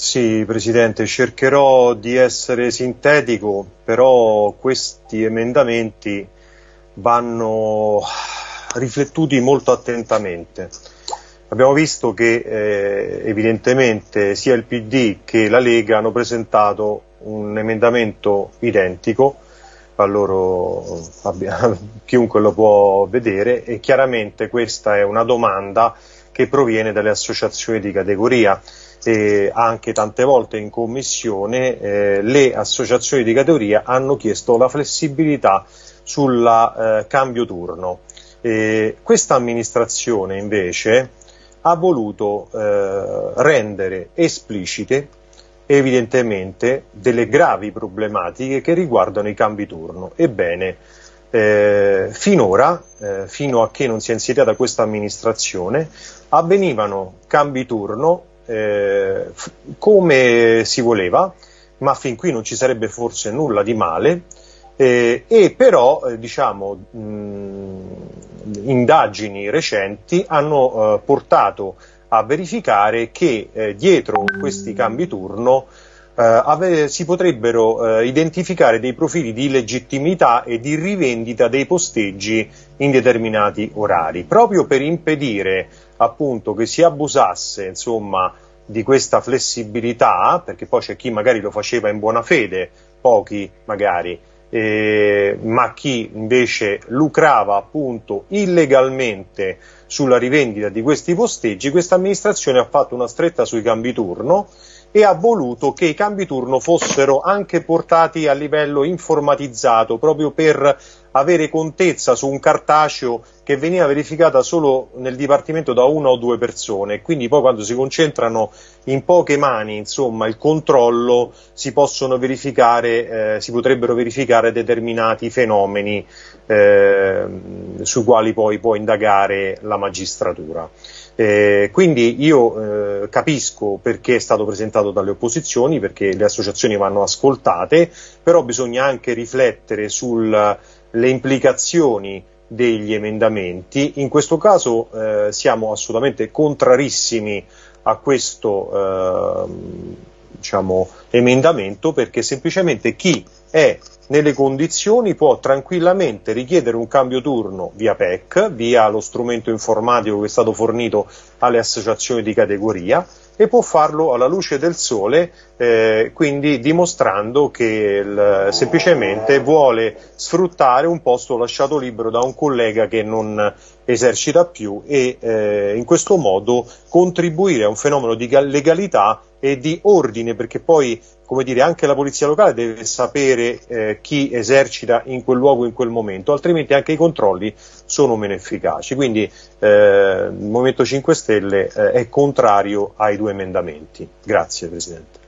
Sì, Presidente, cercherò di essere sintetico, però questi emendamenti vanno riflettuti molto attentamente. Abbiamo visto che eh, evidentemente sia il PD che la Lega hanno presentato un emendamento identico, a loro, chiunque lo può vedere e chiaramente questa è una domanda che proviene dalle associazioni di categoria eh, anche tante volte in commissione eh, le associazioni di categoria hanno chiesto la flessibilità sul eh, cambio turno. questa amministrazione invece ha voluto eh, rendere esplicite evidentemente delle gravi problematiche che riguardano i cambi turno. Ebbene, eh, finora, eh, fino a che non si è insediata questa amministrazione, avvenivano cambi turno eh, come si voleva, ma fin qui non ci sarebbe forse nulla di male, eh, e però eh, diciamo, mh, indagini recenti hanno eh, portato a verificare che eh, dietro questi cambi turno eh, si potrebbero eh, identificare dei profili di legittimità e di rivendita dei posteggi in determinati orari, proprio per impedire appunto che si abusasse insomma, di questa flessibilità, perché poi c'è chi magari lo faceva in buona fede, pochi magari, eh, ma chi invece lucrava appunto illegalmente sulla rivendita di questi posteggi, questa amministrazione ha fatto una stretta sui cambi turno e ha voluto che i cambi turno fossero anche portati a livello informatizzato proprio per avere contezza su un cartaceo che veniva verificata solo nel dipartimento da una o due persone. Quindi poi quando si concentrano in poche mani insomma il controllo si verificare eh, si potrebbero verificare determinati fenomeni eh, sui quali poi può indagare la magistratura. Eh, quindi io eh, capisco perché è stato presentato dalle opposizioni, perché le associazioni vanno ascoltate, però bisogna anche riflettere sulle implicazioni degli emendamenti. In questo caso eh, siamo assolutamente contrarissimi a questo eh, diciamo, emendamento perché semplicemente chi è nelle condizioni può tranquillamente richiedere un cambio turno via PEC, via lo strumento informatico che è stato fornito alle associazioni di categoria e può farlo alla luce del sole, eh, quindi dimostrando che il, semplicemente vuole sfruttare un posto lasciato libero da un collega che non esercita più e eh, in questo modo contribuire a un fenomeno di legalità e di ordine, perché poi come dire, anche la polizia locale deve sapere eh, chi esercita in quel luogo in quel momento, altrimenti anche i controlli sono meno efficaci. Quindi eh, il Movimento 5 Stelle eh, è contrario ai due emendamenti. Grazie Presidente.